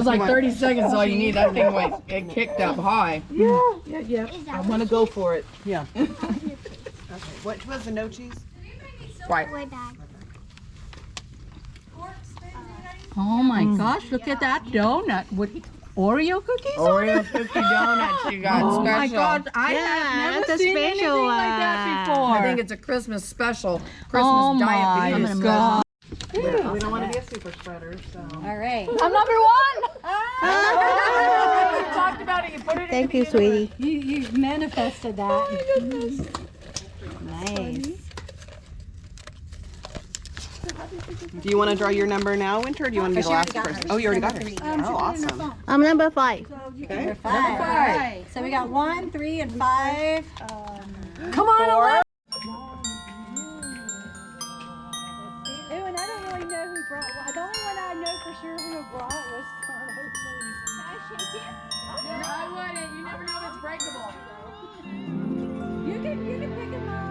was like 30 seconds all you need. That thing went it kicked up high. Yeah, yeah, yeah. I want to go for it. Yeah. What was the no cheese? Right. Oh my gosh, look at that donut. What Oreo cookies? Oreo cookie donuts you got Oh my special. god, I Yeah, have never that's a seen anything special like that uh, before. I think it's a Christmas special. Christmas oh my diabetes special. god. We don't want to be a super spreader, so. All right. I'm number one. Oh, you talked about it. You put it in Thank you, sweetie. You, you manifested that. Oh, my goodness. Nice. Do you want to draw your number now, Winter, or do you want to be the last person? Oh, you already got hers. Um, oh, awesome. I'm number five. Okay. Five. All right. So we got one, three, and five. Come on, Four. Know who brought. well, The only one I know for sure who brought was Carlos. No, I wouldn't. You never know if it's breakable. You can you can pick him up.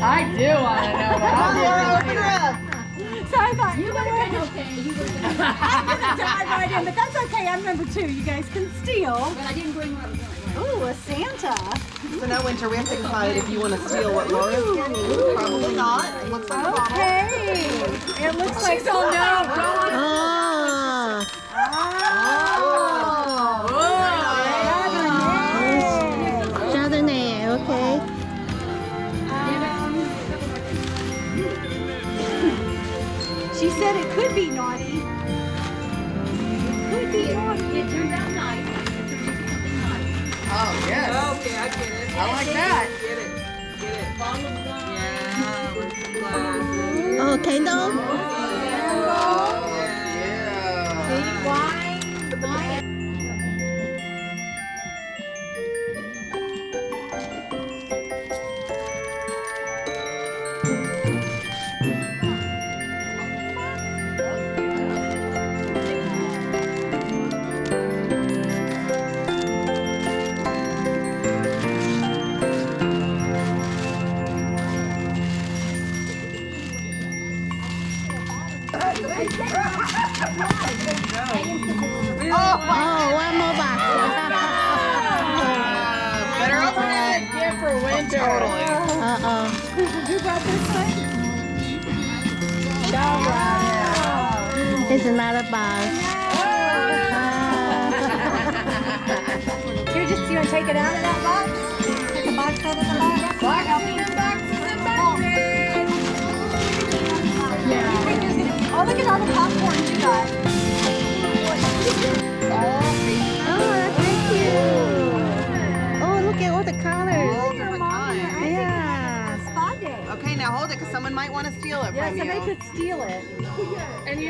I do want to know that. So I thought you would have been okay. I'm gonna dive right in, but that's okay. I'm number two. You guys can steal. But I didn't bring what I was Ooh, a Santa. So now, Winter, we have to decide if you want to steal what Laura's getting. Probably not. It looks like a bottle. Okay. It looks like Oh no! I get like that. Get it. Get it. Bottle of gum. Yeah, with some glasses. Oh, candle. Not a box. You're just, you want to take it out of that box? Take the box out of the box? Yeah. Oh, look at all the popcorn you got. Oh, that's cute. Oh, look at all the colors. All different kinds. Yeah. Spa day. Okay, now hold it because someone might want to steal it Yeah, from somebody could steal it.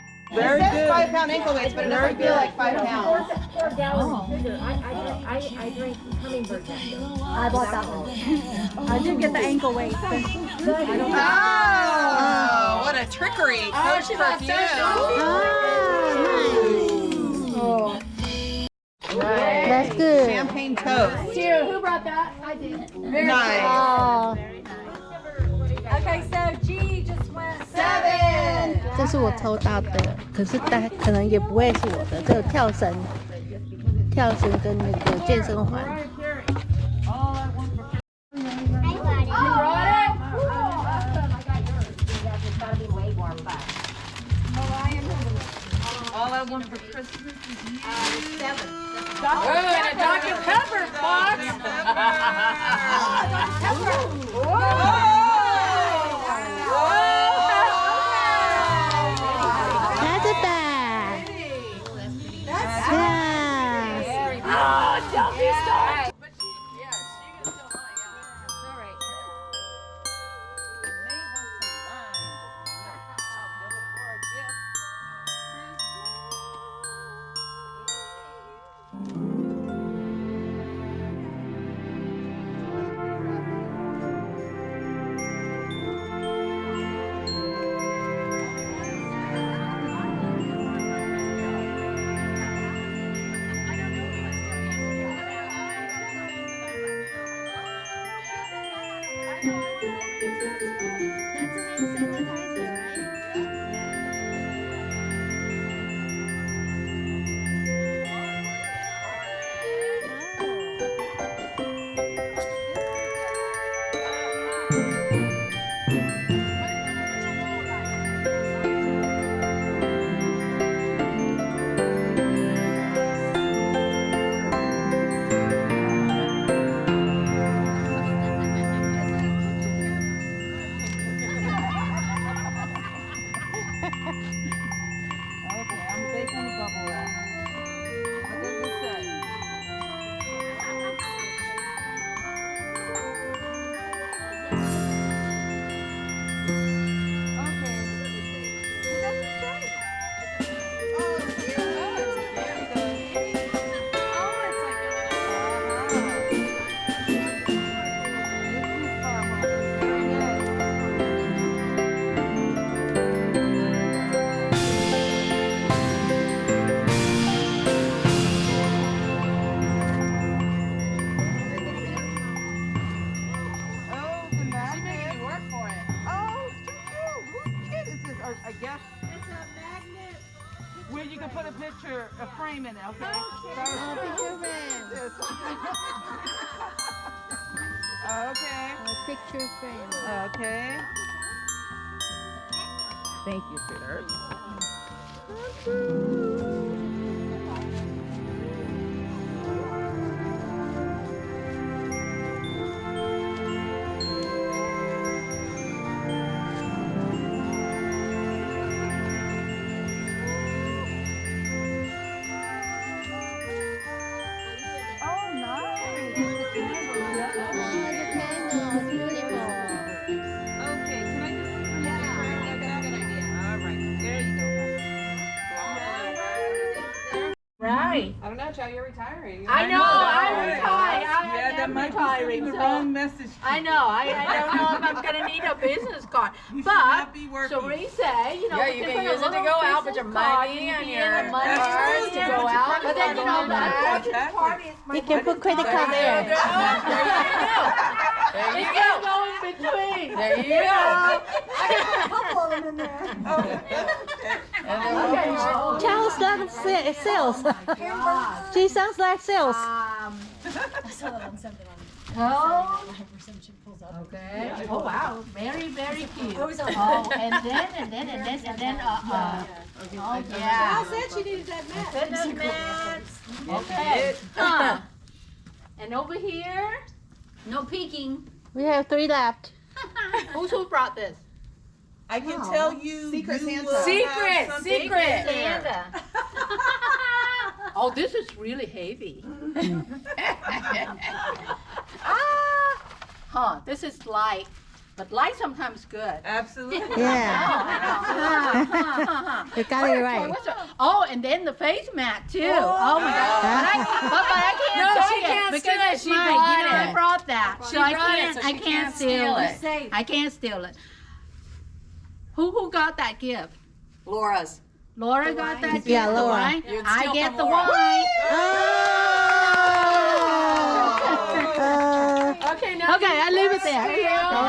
Very it says five pound ankle weights, but it doesn't feel like five pounds. Four gallons oh. sugar. I, I, I, I drink hummingbird nectar. I bought that one. I did get the ankle weight. but I don't Oh, what a trickery. Coach perfume. Ah, oh, nice. That's good. Champagne toast. Here, who brought that? I did. Very Nice. Oh, Okay, so G just went Seven. 这是我抽到的，可是但可能也不会是我的。这个跳绳、跳绳跟那个健身环。All I want for Christmas is you. Oh, and a Dr. Pepper box. That's a it, okay? Oh, okay. Picture frame. Okay. Thank you, sweetheart. Right. I know, you're retiring. I know, I'm retired. I Yeah, that am might be retiring, sending the wrong message. I know, I, I don't know if I'm gonna need a business card, You but, not be working. Cherie said, you know. Yeah, you can put use it to go out, put your business money you and your money That's card to go out, credit but then, you know, there. that Exactly. party is my You can put credit card There there. you go. There It you can go. go in between. There you go. A couple of them in there. And then we'll- Charles does sa- sales. she sounds like sales. Um, I saw that on something on oh, where pulls up. okay, oh wow, very, very cute. Oh, it's on- Oh, and then, and then, and then, and then, uh, uh, oh, yeah. I said she needed that mat. Fitness mat. Okay. Huh. And over here, no peeking. We have three left. Who's who brought this? I can tell you. Secret you Santa. will have Secret, something secret. in there. Santa. oh, this is really heavy. ah, huh? This is light, but light sometimes good. Absolutely. Yeah. You got it right. Oh, and then the face mat too. Oh, my God! But I, but, but I can't No, take she it can't because steal it. it's She mine. brought you know, I it. brought that, She so I brought it, can't. so I she can't can't steal steal it. it. I can't steal it. Who who got that gift? Laura's. Laura got that gift. Yeah, the Laura. wine? You'd I get the Laura. wine. Oh. Okay, now. Okay, I leave it there.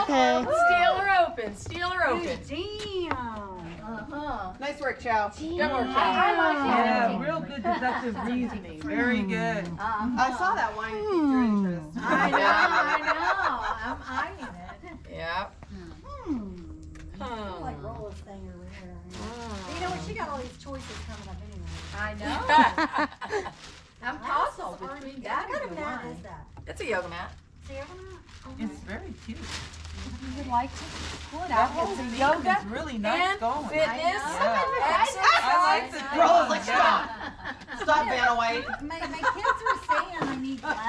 Okay. Steal or open. Steal or open. Damn. Uh-huh. Nice work, Chow. Good work, Chow. Yeah, real good deductive reasoning. Very good. I saw that wine. It piqued your interest. I know, I know. I'm eyeing it. Yep. I like Rola's thing over here. You know what? She got all these choices coming up anyway. I know. I'm tossed between that What and kind the of mat wine. is that? It's a yoga mat. It's oh very cute. You would like to pull it out. whole It's a yoga is really nice and going. fitness. Yeah. Exercise. I like the Rola's like, theme, stop. Stop, Vanna White. My, my kids were saying I need glasses.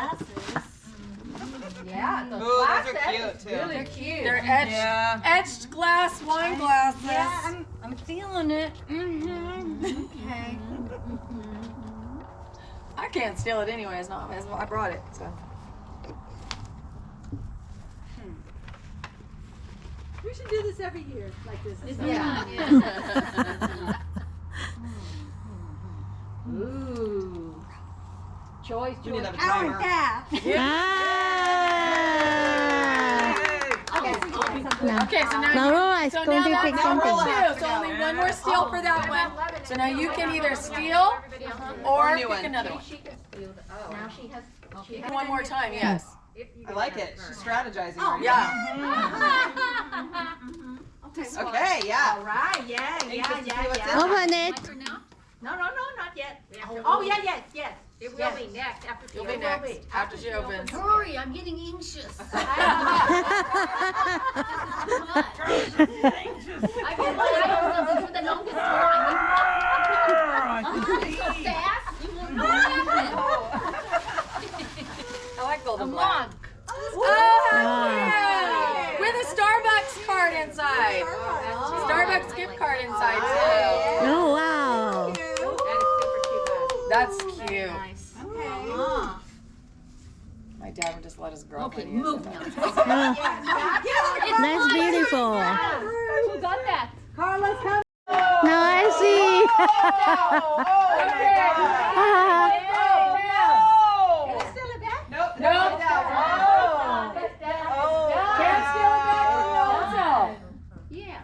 Yeah, the Ooh, those glass are cute, is too. really cute. They're etched, Yeah. etched glass wine glasses. Yeah, I'm, I'm feeling it. Mm-hmm. Okay. I can't steal it anyway. It's not. why I brought it. So. We should do this every year, like this. Yeah. Ooh. Choice, We need choice. to have a Hour and a timer. half. Ah. Okay, so you got something. Okay, so now Now you, Laura is so going now to that's pick now something. roll two. So only one more steal for that one. So now you can either steal or Or a new pick another one. She can steal oh. Now she has, she. One more time, yes. I like it. She's strategizing. right Yeah. Oh. Mm-hmm. Okay, yeah. All right, yeah, yeah, yeah, yeah. Open it. No, no, no, not yet. Oh, oh. oh, yeah, yes, yes. It will Yes. be next after she You'll be It next be. after she opens. Hurry, I'm getting anxious. I get my something for the longest time. You want it so fast, you won't know what happened. I like A golden black. mug. Oh, oh With a Starbucks card inside. Starbucks gift card inside too. Oh, wow. That is super cute. That's cute. Nice. My dad would just let his girlfriend Okay, use move it. now. That's beautiful. Who got that? Carla's coming. Now I see. Still a back? Nope. Nope. Can't steal it back from Yeah.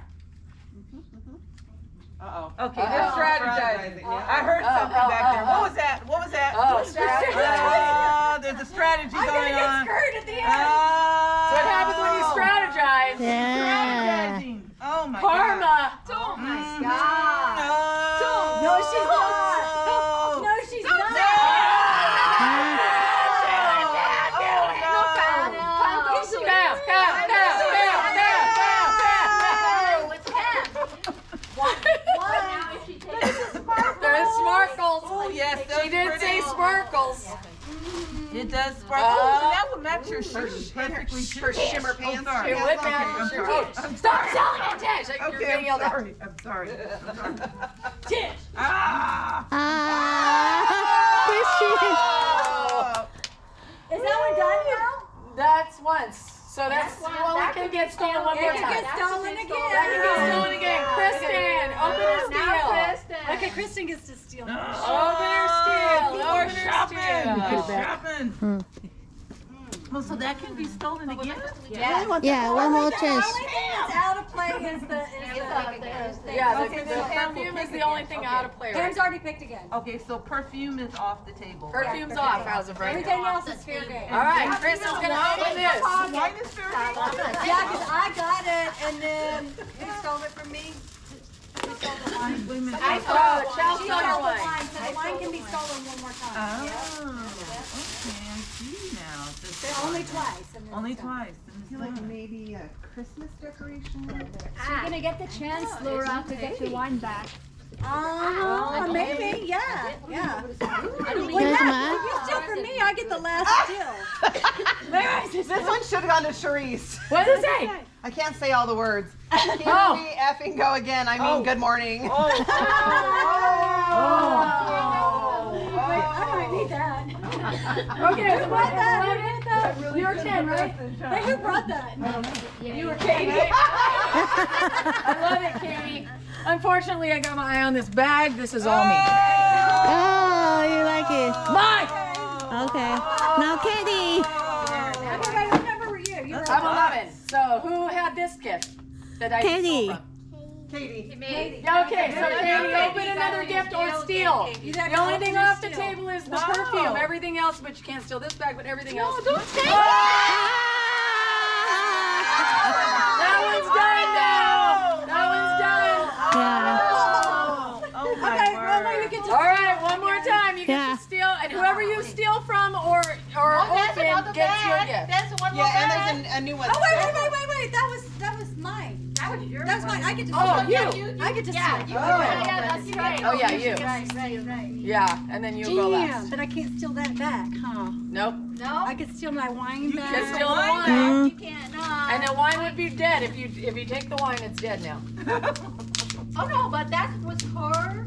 Uh-oh. Okay, they're strategizing. yeah. I heard Oh, something oh, back oh, there. oh. What was that? What was that? Oh, strategize. Oh, there's a strategy going on. Uh, at the Oh. Uh, That's sparkles. It does sparkle. Oh, that would match your shoes perfectly. Her shimmer pants. It would match your shoes. Stop selling it, Tish. Like, okay, you're I'm sorry. Out. I'm sorry. I'm sorry. Tish. Ah. Ah. ah. Is that one done now? That's once. So that's well, that can get stolen one It more can time. get stolen again. That can get again. stolen again. Kristen, open her steal. Okay, Kristen gets to steal. Open her steal. Open are her steal. They're shopping. Oh, so that can be stolen again? Yeah, one more The chance. only thing out of play is the, is the, Yeah, Okay, the, the then perfume is the only thing out of play right Pam's already picked again. Okay, so perfume is off the table. Perfume's off as of right now. Everything else is fair game. All right, Kristen's gonna open this. Wine is fair game? Yeah, because I got it and then who stole it from me? Stole the wine? I saw the child She stole stole the wine. so the wine can be stolen one more time. Oh, okay, I see now. Only twice. Only twice. and it's done. maybe a Christmas decoration. You're gonna get the chance, Laura, to get your wine back. Uh-huh, maybe, yeah, yeah. Well, yeah, you steal from me, I get the last steal. This one should have gone to Sharice. What does it say? I can't say all the words. Here Oh. we effing go again. I mean, oh. good morning. Oh. Oh. Wait, I might need that. Okay, Who brought that? Who that? you were Ken, right? Hey, who brought that? You were Katie. I love it, Katie. Unfortunately, I got my eye on this bag. This is all me. Oh, you like it? Mine. Okay. Now, Katie. Okay, wait, what number were you? You were I'm 11. So who had this gift that I Katie. stole from? Katie. Okay, so Katie, open another gift or steal. The only thing off the table is the perfume. Everything else, but you can't steal this bag, but everything else. Ah! That one's done now. That one's done. Yeah. Oh my Okay, well, word. no, you get to. All right, one more time. You get Yeah. to steal, and whoever you steal from or or open gets your gift. Yeah, and there's a, a new one. Oh, wait, wait, wait, wait, wait, that was, that was mine. That was your That's mine, I get to. Oh, steal. you. I get to Yeah, steal. you. Yeah, that's right. Oh yeah, you. Right, right, right. Yeah, and then you go Damn, last. but I can't steal that back, huh? Nope. No, I could steal my wine You back. Just steal the wine. Mm. you can't. No. And the wine would be dead if you if you take the wine. It's dead now. Oh no, but that was her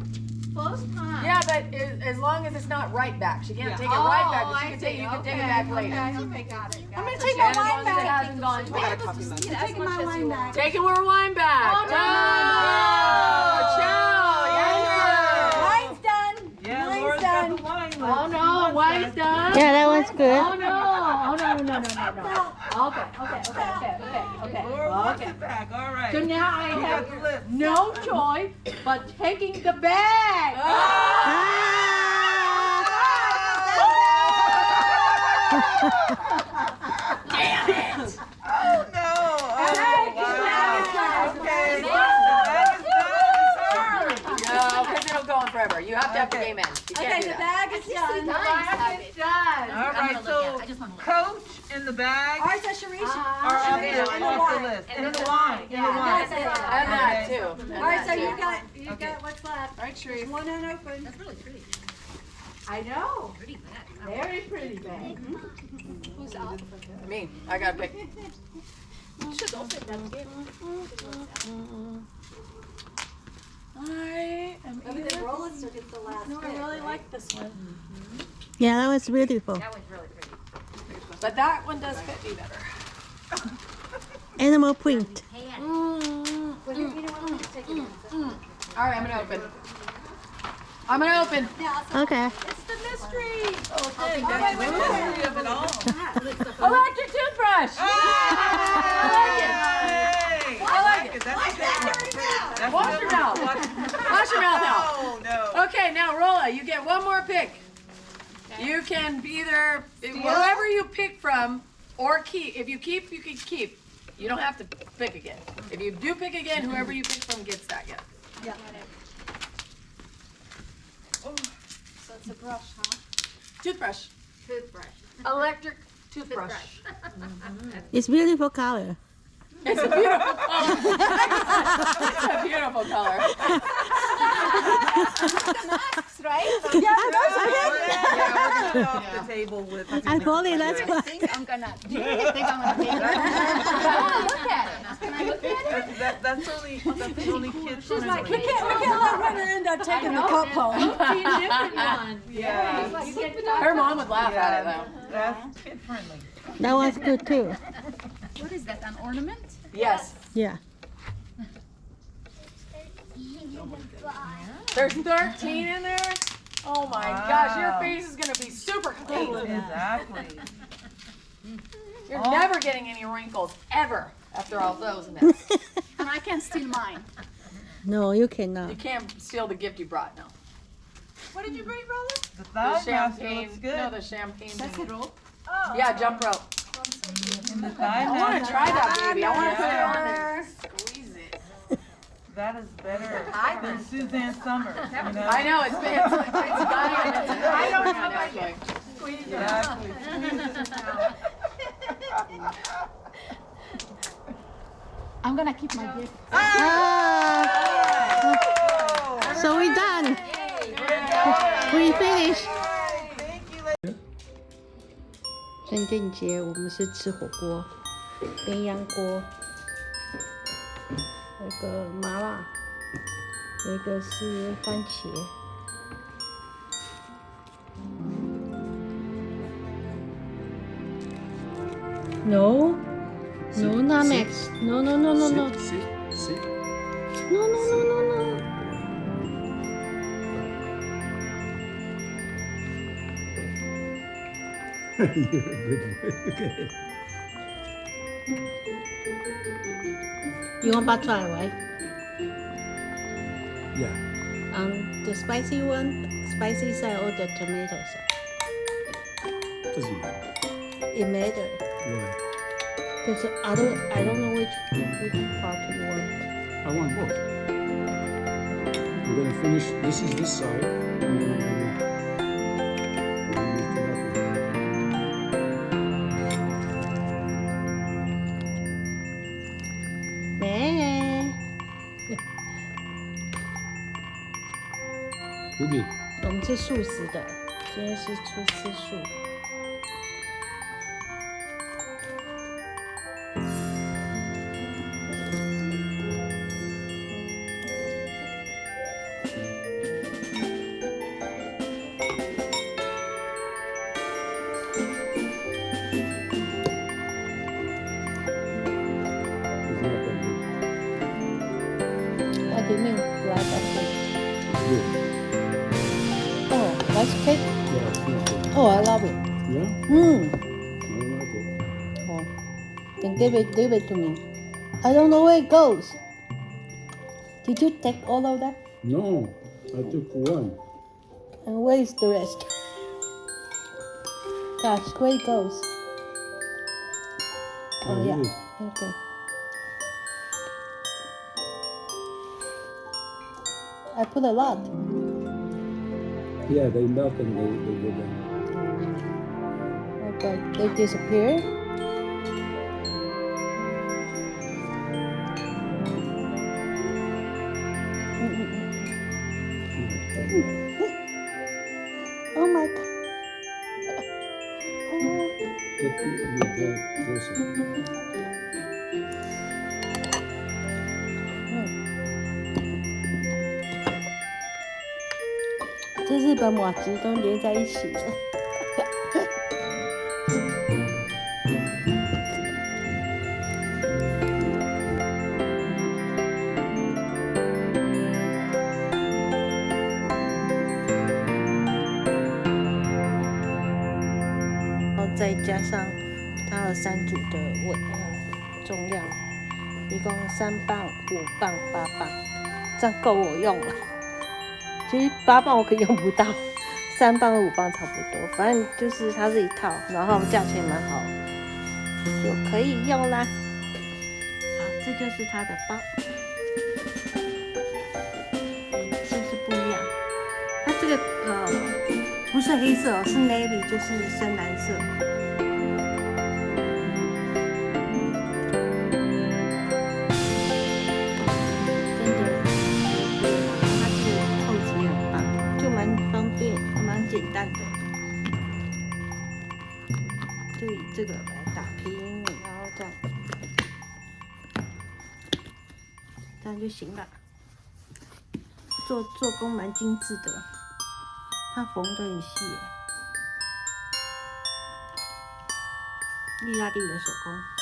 first time. Yeah, but as, as long as it's not right back, she can't Yeah. take it right back. But Oh, she I can take you can take Okay, it back later. Okay, okay, got it. I'm gonna take my And as long wine as it back. hasn't gone I got a twice. I'm taking my wine back. Taking her wine back. Oh, no. Oh, ciao. Yeah. Wine's done. Yeah, Wine's done. the wine list. Oh no, wine's done. Yeah, that one's good. Oh no, oh no, no, no, no, no, no. Okay, okay, okay, okay, okay, okay. Laura wants Okay. it back. All right. So now I You have no choice but taking the bag. Oh no. Oh, Hey, wow. Okay. That is done, sir. No, because it'll go on forever. You have to have the Okay. game end. You can't Okay, do the that. bag is done. Bag is done. All right, so coach in the bag All right, so Sharice. Ah. are off Sharice, the, and off the wine. list. In the wine. In the wine. That's it. And that too. All right, so you too. got, you Okay. got what's left. All right, Sharice. One unopened. That's really pretty. I know. Pretty bad. Very pretty bag. Mm-hmm. Who's up? Me. I got to pick. I am But then Roland still gets the last No, I really like this one. Yeah, that was beautiful. That was really pretty. But that one does fit me better. Animal print. Hand. Well, you you mm, know what, let me mm, just mm. take it in. All right, I'm gonna open. I'm gonna open. Yeah, Okay. It's the mystery. Okay, that's the mystery of it all. Electric toothbrush. I like it. Hey, I like it. That's good. That's Wash your mouth. Wash- Wash your mouth out. Oh, no. Okay, now Rolla, you get one more pick. You can be there, whoever you pick from or keep. If you keep, you can keep. You don't have to pick again. If you do pick again, whoever you pick from gets that gift. Yeah. Oh, so it's a brush, huh? Toothbrush. Toothbrush. Electric toothbrush. It's beautiful color. It's a beautiful color. it's a beautiful color. Yeah, those are Oh, good. yeah. Yeah, we're it off the table with. I fully, that's why. think I'm gonna, do you really think I'm gonna take it? I wanna look at it. Can I look at it? That's, that, that's only, that's the only kid. She's Like, we can't, we can't let Winter end up taking the cup home. Yeah, Her mom would laugh at it though. that's kid friendly. That was good too. What is that, an ornament? Yes. Yeah. There's 13 in there. Oh my gosh, your face is gonna be super clean. Oh, exactly. You're oh. never getting any wrinkles ever after all those in. And I can't steal mine. No, you cannot. You can't steal the gift you brought, no. What did you bring, Roland? The The thigh master champagne, looks good. no, the champagne. Second rope. Yeah, jump rope. And the thigh I wanna try that, baby. I wanna put it on there. Squeeze it. That is better than Suzanne Somers, you know? I know, it's, it's, it's got I don't know know. Exactly. I'm gonna keep my gift. Ah, so we're done. We finished. 圣诞节我们是吃火锅，鸳鸯锅，那个麻辣，有一个是番茄。No, no, not Max. No, no, no, no, no. See, see. No, no, no, no, no. You're a good boy. Okay. You want bak choy, right? Yeah. Um, the spicy one, spicy side or the tomato side? Doesn't matter. It matter. Why? Cause I don't, I don't know which which part you want. I want both. We're gonna finish. This is this side. 我们吃素食的，今天是吃吃素。Give it, give it to me. I don't know where it goes. Did you take all of that? No, I took one. And where is the rest? Gosh, where it goes? Oh it yeah. Okay. I put a lot. Yeah, they melt and they, they go down. Okay, they disappear. Oh my god. 这日本马吉都连在一起了。一共三磅、五磅、八磅，这样够我用了。其实八磅我可以用不到，三磅和五磅差不多，反正就是它是一套，然后价钱蛮好，就可以用啦。好，这就是它的包，是不是不一样？它这个呃不是黑色，是 navy，就是深蓝色。这个来打平，然后这样，这样就行了。做做工蛮精致的，它缝的很细，意大利的手工。